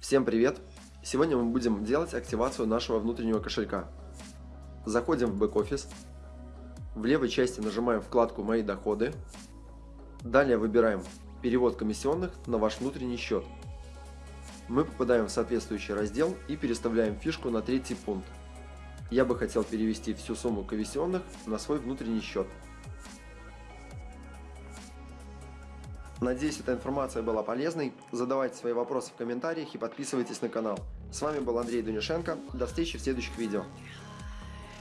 Всем привет! Сегодня мы будем делать активацию нашего внутреннего кошелька. Заходим в бэк-офис. В левой части нажимаем вкладку «Мои доходы». Далее выбираем «Перевод комиссионных на ваш внутренний счет». Мы попадаем в соответствующий раздел и переставляем фишку на третий пункт. Я бы хотел перевести всю сумму комиссионных на свой внутренний счет. Надеюсь, эта информация была полезной. Задавайте свои вопросы в комментариях и подписывайтесь на канал. С вами был Андрей Дунишенко. До встречи в следующих видео.